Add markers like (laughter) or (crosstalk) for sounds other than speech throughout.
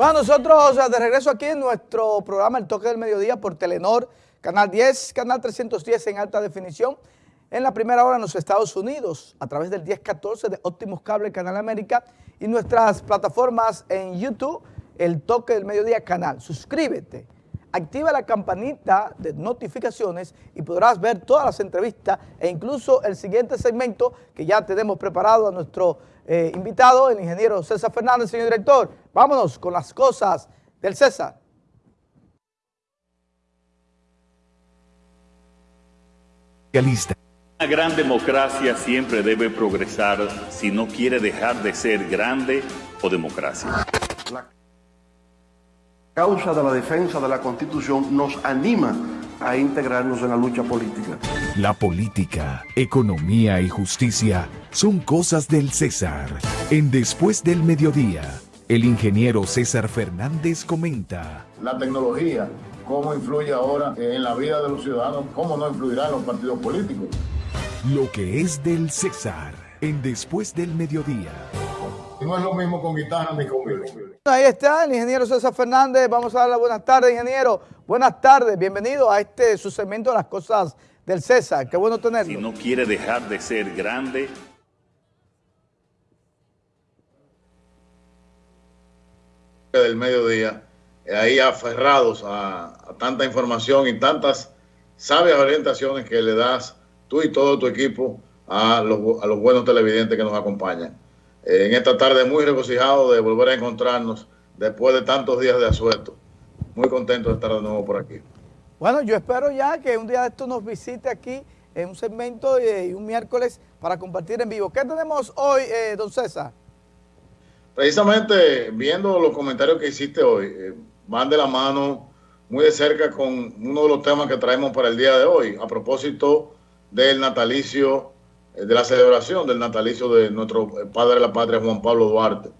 Bueno, nosotros de regreso aquí en nuestro programa El Toque del Mediodía por Telenor, Canal 10, Canal 310 en alta definición, en la primera hora en los Estados Unidos, a través del 1014 de Óptimos Cable Canal América y nuestras plataformas en YouTube, El Toque del Mediodía Canal. Suscríbete, activa la campanita de notificaciones y podrás ver todas las entrevistas e incluso el siguiente segmento que ya tenemos preparado a nuestro eh, invitado, el ingeniero César Fernández, señor director. Vámonos con las cosas del César. Una gran democracia siempre debe progresar si no quiere dejar de ser grande o democracia. La causa de la defensa de la Constitución nos anima a integrarnos en la lucha política. La política, economía y justicia son cosas del César. En Después del Mediodía, el ingeniero César Fernández comenta. La tecnología, cómo influye ahora en la vida de los ciudadanos, cómo no influirá en los partidos políticos. Lo que es del César, en Después del Mediodía. No es lo mismo con guitarra ni con Ahí está el ingeniero César Fernández. Vamos a darle buenas tardes, ingeniero. Buenas tardes, bienvenido a este su segmento de las cosas del César. Qué bueno tenerlo. Si no quiere dejar de ser grande. Del mediodía, ahí aferrados a, a tanta información y tantas sabias orientaciones que le das tú y todo tu equipo a los, a los buenos televidentes que nos acompañan. Eh, en esta tarde muy regocijado de volver a encontrarnos después de tantos días de asueto. Muy contento de estar de nuevo por aquí. Bueno, yo espero ya que un día de esto nos visite aquí en un segmento eh, y un miércoles para compartir en vivo. ¿Qué tenemos hoy, eh, don César? Precisamente viendo los comentarios que hiciste hoy, eh, van de la mano muy de cerca con uno de los temas que traemos para el día de hoy, a propósito del natalicio, eh, de la celebración del natalicio de nuestro padre la patria, Juan Pablo Duarte.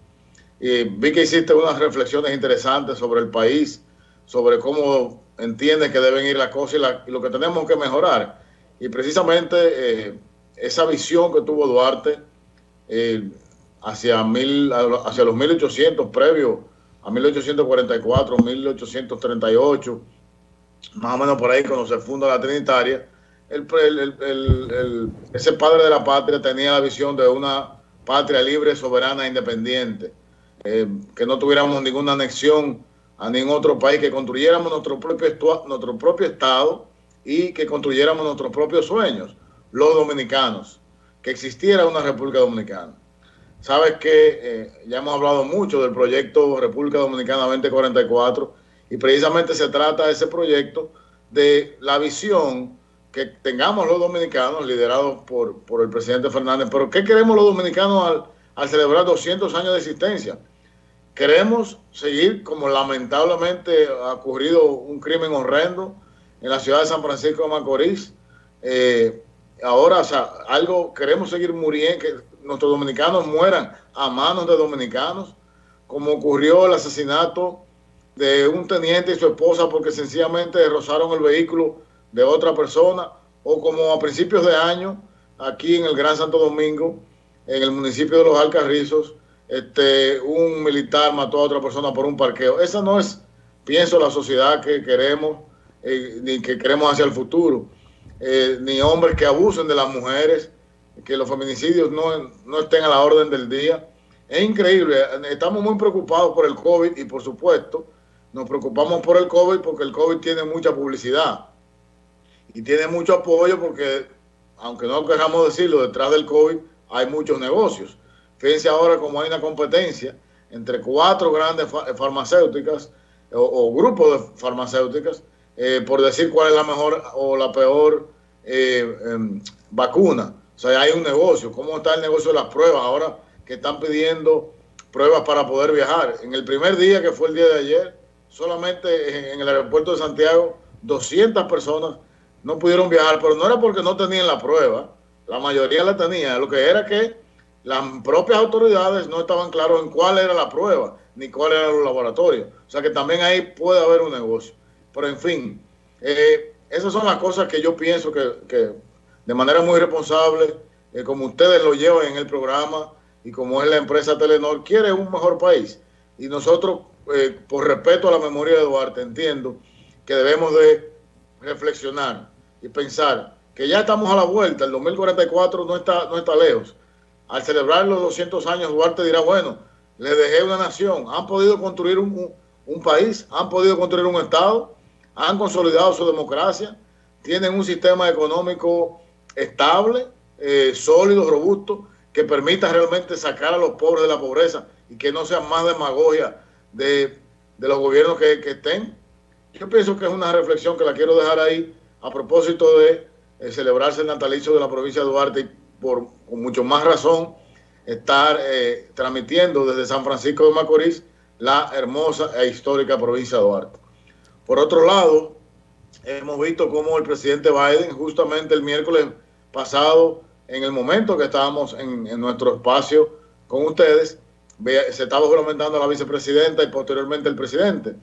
Y vi que hiciste unas reflexiones interesantes sobre el país, sobre cómo entiende que deben ir las cosas y, lo que tenemos que mejorar. Y precisamente eh, esa visión que tuvo Duarte eh, hacia, mil, hacia los 1800, previo a 1844, 1838, más o menos por ahí cuando se funda la Trinitaria, el, el, ese padre de la patria tenía la visión de una patria libre, soberana e independiente, eh, que no tuviéramos ninguna anexión a ningún otro país, que construyéramos nuestro propio, nuestro propio Estado y que construyéramos nuestros propios sueños, los dominicanos, que existiera una República Dominicana. Sabes que eh, ya hemos hablado mucho del proyecto República Dominicana 2044 y precisamente se trata de ese proyecto de la visión que tengamos los dominicanos liderados por, por el presidente Fernández. Pero ¿qué queremos los dominicanos al, al celebrar 200 años de existencia? Queremos seguir, como lamentablemente ha ocurrido un crimen horrendo en la ciudad de San Francisco de Macorís. Eh, ahora, o sea, algo, queremos seguir muriendo, que nuestros dominicanos mueran a manos de dominicanos, como ocurrió el asesinato de un teniente y su esposa porque sencillamente rozaron el vehículo de otra persona, o como a principios de año, aquí en el Gran Santo Domingo, en el municipio de Los Alcarrizos, este, un militar mató a otra persona por un parqueo. Esa no es, pienso, la sociedad que queremos, eh, ni que queremos hacia el futuro. Eh, ni hombres que abusen de las mujeres, que los feminicidios no, no estén a la orden del día. Es increíble, estamos muy preocupados por el COVID y por supuesto nos preocupamos por el COVID porque el COVID tiene mucha publicidad y tiene mucho apoyo porque, aunque no queramos decirlo, detrás del COVID hay muchos negocios. Fíjense ahora como hay una competencia entre cuatro grandes farmacéuticas o, grupos de farmacéuticas eh, por decir cuál es la mejor o la peor eh, eh, vacuna. O sea, hay un negocio. ¿Cómo está el negocio de las pruebas ahora que están pidiendo pruebas para poder viajar? En el primer día, que fue el día de ayer, solamente en el aeropuerto de Santiago, 200 personas no pudieron viajar, pero no era porque no tenían la prueba, la mayoría la tenía, lo que era que las propias autoridades no estaban claros en cuál era la prueba, ni cuál era el laboratorio. O sea que también ahí puede haber un negocio. Pero en fin, eh, esas son las cosas que yo pienso que, que de manera muy responsable, eh, como ustedes lo llevan en el programa y como es la empresa Telenor, quiere un mejor país. Y nosotros eh, por respeto a la memoria de Duarte, entiendo que debemos de reflexionar y pensar que ya estamos a la vuelta, el 2044 no está, no está lejos. Al celebrar los 200 años, Duarte dirá, bueno, le dejé una nación, han podido construir un, un país, han podido construir un Estado, han consolidado su democracia, tienen un sistema económico estable, eh, sólido, robusto, que permita realmente sacar a los pobres de la pobreza y que no sea más demagogia de, de los gobiernos que, que, estén. Yo pienso que es una reflexión que la quiero dejar ahí a propósito de eh, celebrarse el natalicio de la provincia de Duarte y por con mucho más razón estar eh, transmitiendo desde San Francisco de Macorís la hermosa e histórica provincia de Duarte. Por otro lado, hemos visto cómo el presidente Biden justamente el miércoles pasado, en el momento que estábamos en, nuestro espacio con ustedes, se estaba juramentando a la vicepresidenta y posteriormente el presidente.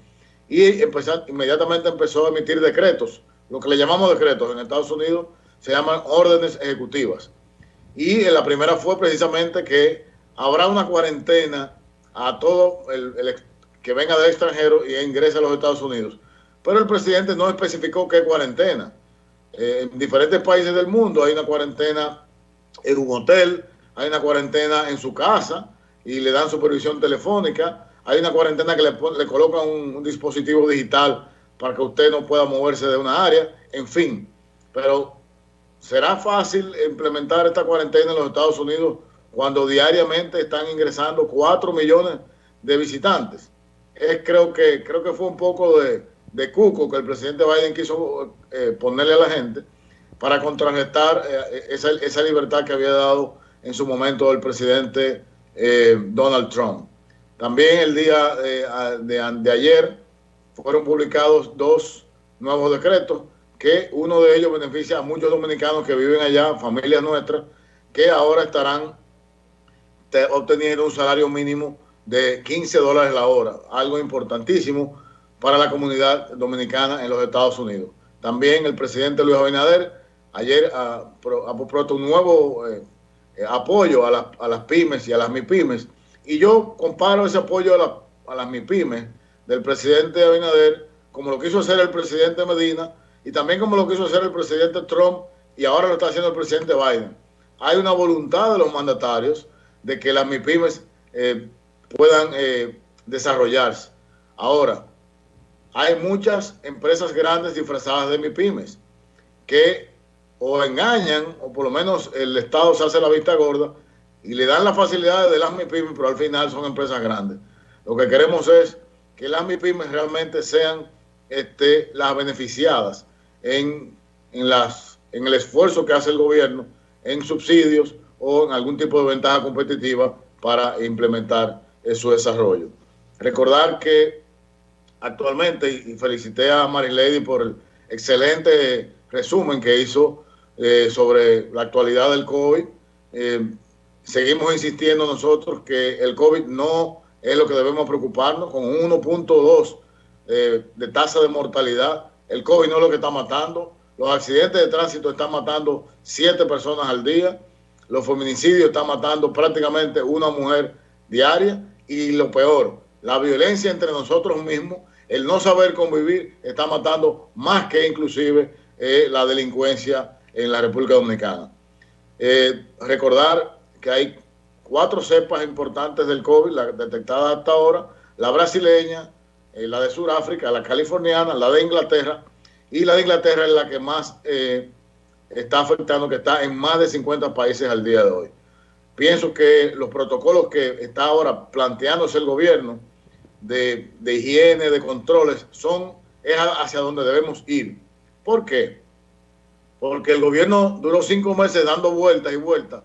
Y inmediatamente empezó a emitir decretos, lo que le llamamos decretos en Estados Unidos se llaman órdenes ejecutivas. Y la primera fue precisamente que habrá una cuarentena a todo el, que venga del extranjero y ingrese a los Estados Unidos. Pero el presidente no especificó qué cuarentena. Eh, en diferentes países del mundo hay una cuarentena en un hotel, hay una cuarentena en su casa y le dan supervisión telefónica, hay una cuarentena que le, le colocan un, dispositivo digital para que usted no pueda moverse de una área, en fin. Pero ¿será fácil implementar esta cuarentena en los Estados Unidos cuando diariamente están ingresando 4 millones de visitantes? Es, creo, que, creo que fue un poco de de cuco que el presidente Biden quiso eh, ponerle a la gente para contrarrestar eh, esa, esa, libertad que había dado en su momento el presidente eh, Donald Trump. También el día de, de, ayer fueron publicados dos nuevos decretos que uno de ellos beneficia a muchos dominicanos que viven allá, familias nuestras, que ahora estarán obteniendo un salario mínimo de 15 dólares la hora, algo importantísimo para la comunidad dominicana en los Estados Unidos. También el presidente Luis Abinader ayer ha, propuesto un nuevo eh, eh, apoyo a, la, a, las pymes y a las MIPYMES. Y yo comparo ese apoyo a, la, a las MIPYMES del presidente Abinader como lo quiso hacer el presidente Medina y también como lo quiso hacer el presidente Trump y ahora lo está haciendo el presidente Biden. Hay una voluntad de los mandatarios de que las MIPYMES eh, puedan eh, desarrollarse. Ahora, hay muchas empresas grandes disfrazadas de MIPIMES que o engañan o por lo menos el Estado se hace la vista gorda y le dan las facilidades de las MIPIMES, pero al final son empresas grandes. Lo que queremos es que las MIPIMES realmente sean este, las beneficiadas en, en, las, en el esfuerzo que hace el gobierno en subsidios o en algún tipo de ventaja competitiva para implementar su desarrollo. Recordar que actualmente y felicité a Marilady por el excelente resumen que hizo eh, sobre la actualidad del COVID. Eh, seguimos insistiendo nosotros que el COVID no es lo que debemos preocuparnos, con un 1.2 eh, de tasa de mortalidad. El COVID no es lo que está matando. Los accidentes de tránsito están matando siete personas al día. Los feminicidios están matando prácticamente una mujer diaria. Y lo peor, la violencia entre nosotros mismos, el no saber convivir, está matando más que inclusive eh, la delincuencia en la República Dominicana. Eh, recordar que hay cuatro cepas importantes del COVID la, detectadas hasta ahora, la brasileña, eh, la de Sudáfrica, la californiana, la de Inglaterra, y la de Inglaterra es la que más eh, está afectando, que está en más de 50 países al día de hoy. Pienso que los protocolos que está ahora planteándose el gobierno de, de higiene, de controles, son es hacia donde debemos ir. ¿Por qué? Porque el gobierno duró cinco meses dando vueltas y vueltas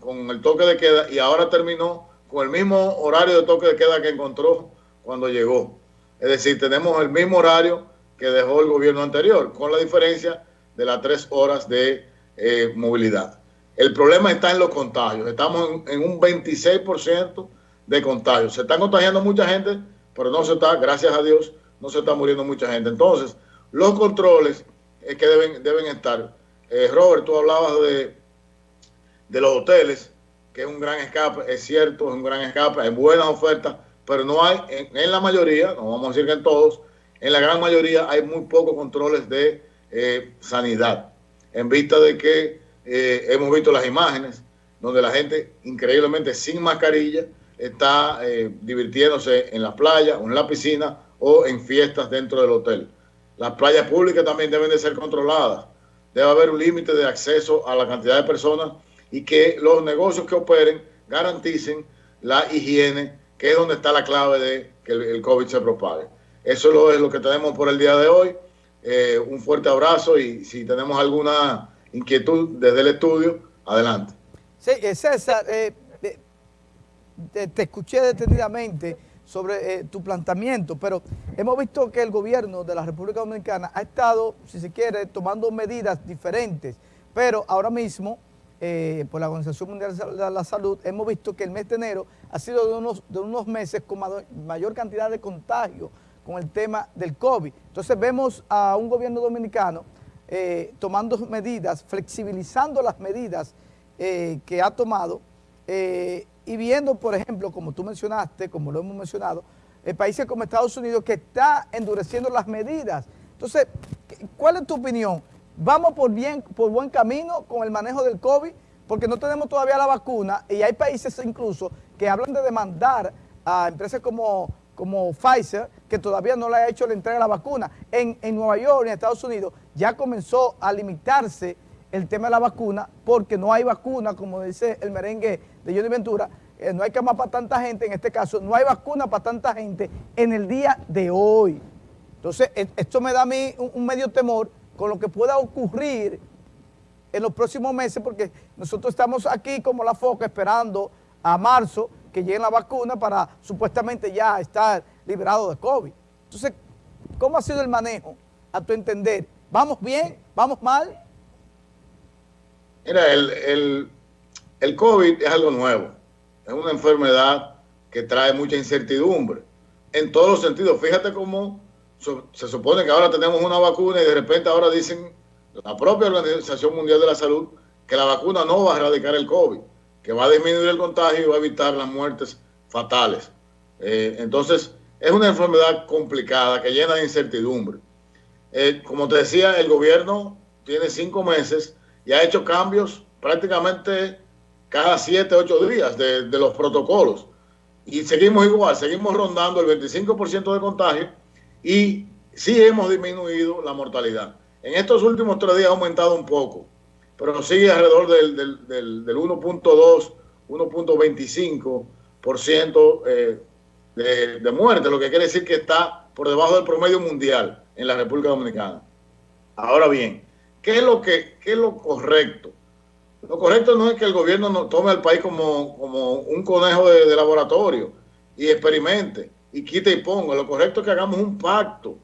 con, el toque de queda y ahora terminó con el mismo horario de toque de queda que encontró cuando llegó. Es decir, tenemos el mismo horario que dejó el gobierno anterior, con la diferencia de las tres horas de eh, movilidad. El problema está en los contagios. Estamos en, un 26% de contagios. Se están contagiando mucha gente, pero no se está, gracias a Dios, no se está muriendo mucha gente. Entonces, los controles es que deben, deben estar. Eh, Robert, tú hablabas de, de los hoteles, que es un gran escape, es cierto, es un gran escape, hay buenas ofertas, pero no hay, en, la mayoría, no vamos a decir que en todos, en la gran mayoría hay muy pocos controles de eh, sanidad, en vista de que eh, hemos visto las imágenes donde la gente increíblemente sin mascarilla está eh, divirtiéndose en la playa o en la piscina o en fiestas dentro del hotel. Las playas públicas también deben de ser controladas. Debe haber un límite de acceso a la cantidad de personas y que los negocios que operen garanticen la higiene, que es donde está la clave de que el, COVID se propague. Eso es lo que tenemos por el día de hoy. Eh, un fuerte abrazo y si tenemos alguna inquietud desde el estudio, adelante. Sí, eh, César, eh, te, escuché detenidamente sobre tu planteamiento, pero hemos visto que el gobierno de la República Dominicana ha estado, si se quiere, tomando medidas diferentes, pero ahora mismo eh, por la Organización Mundial de la Salud, hemos visto que el mes de enero ha sido de unos, de unos meses con mayor cantidad de contagios con el tema del COVID. Entonces vemos a un gobierno dominicano eh, tomando medidas, flexibilizando las medidas eh, que ha tomado y viendo, por ejemplo, como tú mencionaste, como lo hemos mencionado, países como Estados Unidos que está endureciendo las medidas. Entonces, ¿cuál es tu opinión? Vamos por, bien, por buen camino con el manejo del COVID, porque no tenemos todavía la vacuna y hay países incluso que hablan de demandar a empresas como, como Pfizer, que todavía no le ha hecho la entrega de la vacuna. En, Nueva York, en Estados Unidos, ya comenzó a limitarse el tema de la vacuna porque no hay vacuna, como dice el merengue de Johnny Ventura, eh, no hay cama para tanta gente, en este caso, no hay vacuna para tanta gente en el día de hoy. Entonces, e, esto me da a mí un medio temor con lo que pueda ocurrir en los próximos meses, porque nosotros estamos aquí como la foca esperando a marzo que llegue la vacuna para supuestamente ya estar liberado de COVID. Entonces, ¿cómo ha sido el manejo a tu entender? ¿Vamos bien? ¿Vamos mal? Mira, el, el COVID es algo nuevo. Es una enfermedad que trae mucha incertidumbre en todos los sentidos. Fíjate cómo se supone que ahora tenemos una vacuna y de repente ahora dicen la propia Organización Mundial de la Salud que la vacuna no va a erradicar el COVID, que va a disminuir el contagio y va a evitar las muertes fatales. Eh, entonces, es una enfermedad complicada que llena de incertidumbre. Eh, como te decía, el gobierno tiene cinco meses y ha hecho cambios prácticamente cada siete, ocho días de, de los protocolos. Y seguimos igual, seguimos rondando el 25% de contagio y sí hemos disminuido la mortalidad. En estos últimos tres días ha aumentado un poco, pero sigue alrededor del, del, del, 1.2, 1.25% eh, de, de muerte, lo que quiere decir que está por debajo del promedio mundial en la República Dominicana. Ahora bien, ¿qué es lo, que, qué es lo correcto? Lo correcto no es que el gobierno no tome al país como, como un conejo de, de laboratorio y experimente y quita y ponga. Lo correcto es que hagamos un pacto,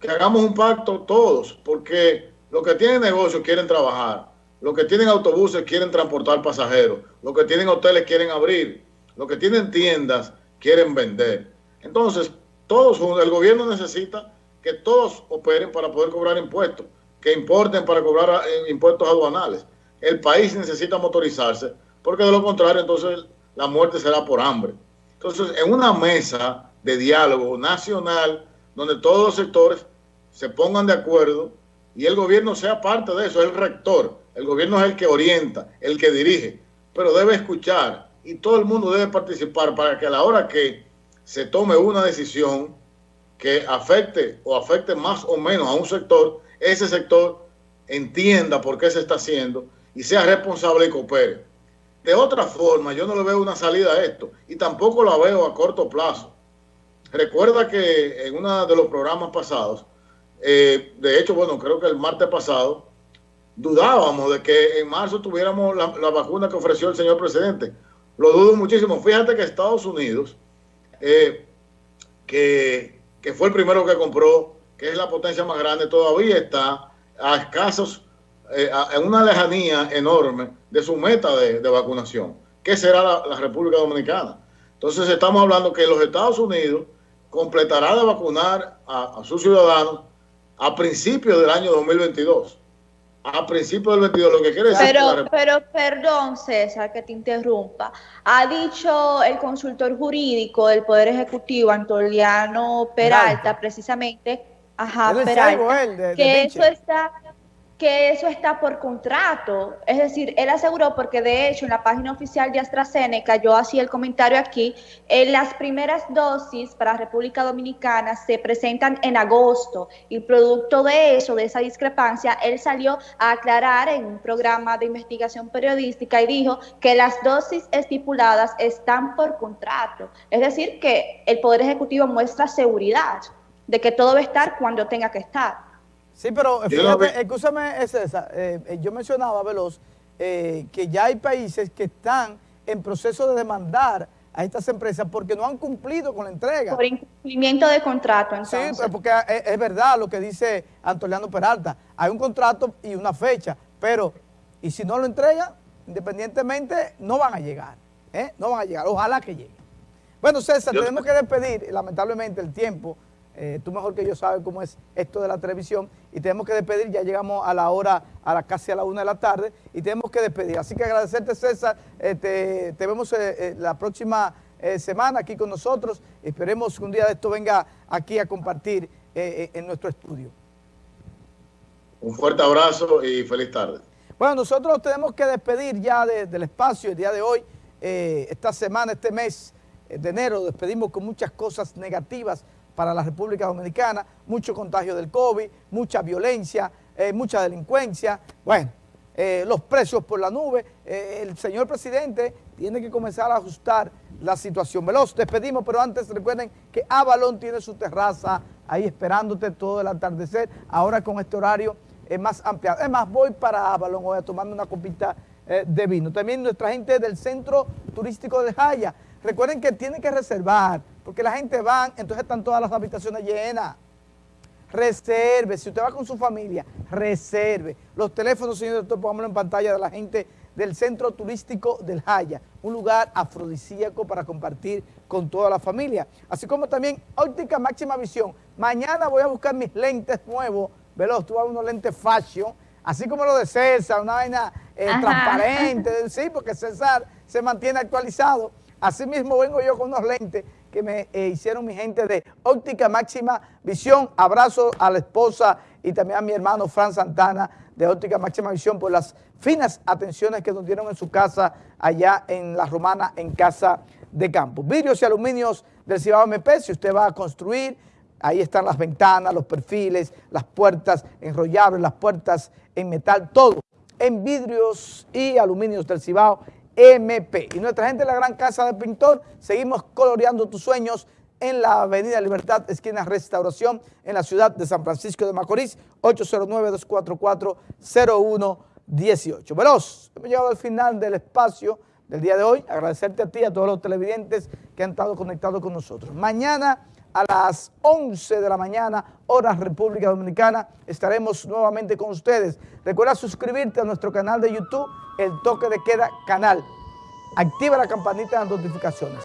que hagamos un pacto todos, porque los que tienen negocios quieren trabajar, los que tienen autobuses quieren transportar pasajeros, los que tienen hoteles quieren abrir, los que tienen tiendas quieren vender. Entonces, todos el gobierno necesita que todos operen para poder cobrar impuestos, que importen para cobrar eh, impuestos aduanales. El país necesita motorizarse, porque de lo contrario, entonces la muerte será por hambre. Entonces, en una mesa de diálogo nacional, donde todos los sectores se pongan de acuerdo y el gobierno sea parte de eso, es el rector, el gobierno es el que orienta, el que dirige, pero debe escuchar y todo el mundo debe participar para que a la hora que se tome una decisión que afecte o afecte más o menos a un sector, ese sector entienda por qué se está haciendo y sea responsable y coopere. De otra forma, yo no le veo una salida a esto y tampoco la veo a corto plazo. Recuerda que en uno de los programas pasados, eh, de hecho, bueno, creo que el martes pasado, dudábamos de que en marzo tuviéramos la, vacuna que ofreció el señor presidente. Lo dudo muchísimo. Fíjate que Estados Unidos, eh, que, que fue el primero que compró, que es la potencia más grande, todavía está a escasos eh, en una lejanía enorme de su meta de, vacunación, que será la, República Dominicana. Entonces estamos hablando que los Estados Unidos completará de vacunar a, sus ciudadanos a principios del año 2022. a principios del 22, lo que quiere decir pero, que la pero perdón, César, que te interrumpa. Ha dicho el consultor jurídico del Poder Ejecutivo, Antoliano Peralta, Peralta. precisamente, ajá, Peralta, él, de- de que eso está que eso está por contrato. Es decir, él aseguró, porque de hecho en la página oficial de AstraZeneca, yo hacía el comentario aquí, en las primeras dosis para República Dominicana se presentan en agosto y producto de eso, de esa discrepancia, él salió a aclarar en un programa de investigación periodística y dijo que las dosis estipuladas están por contrato. Es decir, que el Poder Ejecutivo muestra seguridad de que todo va a estar cuando tenga que estar. Sí, pero eh, fíjate, escúchame, eh, César, eh, eh, yo mencionaba, Veloz, eh, que ya hay países que están en proceso de demandar a estas empresas porque no han cumplido con la entrega. Por incumplimiento de contrato, Sí, entonces. pues, porque es, es verdad lo que dice Antoliano Peralta. Hay un contrato y una fecha, pero y si no lo entregan, independientemente, no van a llegar. ¿eh? No van a llegar. Ojalá que lleguen. Bueno, César, Yo- tenemos que despedir, lamentablemente el tiempo, eh, tú mejor que yo sabes cómo es esto de la televisión, y tenemos que despedir, ya llegamos a la hora, a la casi a la una de la tarde, y tenemos que despedir. Así que agradecerte, César, eh, te, te vemos eh, eh, la próxima eh, semana aquí con nosotros, esperemos que un día de esto venga aquí a compartir en nuestro estudio. Un fuerte abrazo y feliz tarde. Bueno, nosotros tenemos que despedir ya de- del espacio el día de hoy, esta semana, este mes de enero, despedimos con muchas cosas negativas para la República Dominicana, mucho contagio del COVID, mucha violencia, eh, mucha delincuencia, bueno, eh, los precios por la nube, eh, el señor presidente tiene que comenzar a ajustar la situación. Veloz, despedimos, pero antes recuerden que Avalon tiene su terraza ahí esperándote todo el atardecer, ahora con este horario más ampliado. Es más, voy para Avalon hoy a tomarme una copita de vino. También nuestra gente del Centro Turístico de Jaya. Recuerden que tienen que reservar, porque la gente va, entonces están todas las habitaciones llenas. Reserve, si usted va con su familia, reserve. Los teléfonos, señor doctor, pongámoslo en pantalla de la gente del Centro Turístico del Jaya, un lugar afrodisíaco para compartir con toda la familia. Así como también óptica máxima visión. Mañana voy a buscar mis lentes nuevos, veloz, tú vas a unos lentes fashion, así como lo de César, una vaina eh, transparente, (laughs) sí, porque César se mantiene actualizado. Así mismo vengo yo con unos lentes que me eh, hicieron mi gente de Óptica Máxima Visión. Abrazo a la esposa y también a mi hermano Fran Santana de Óptica Máxima Visión por las finas atenciones que nos dieron en su casa allá en La Romana, en Casa de Campo. Vidrios y aluminios del Cibao MP, si usted va a construir, ahí están las ventanas, los perfiles, las puertas enrollables, las puertas en metal, todo en vidrios y aluminios del Cibao MP. Y nuestra gente de la Gran Casa del Pintor, seguimos coloreando tus sueños en la Avenida Libertad, esquina Restauración, en la ciudad de San Francisco de Macorís, 809-244-0118. Veloz, hemos llegado al final del espacio del día de hoy. Agradecerte a ti, a todos los televidentes que han estado conectados con nosotros. Mañana a las 11 de la mañana, hora República Dominicana, estaremos nuevamente con ustedes. Recuerda suscribirte a nuestro canal de YouTube, El Toque de Queda Canal. Activa la campanita de las notificaciones.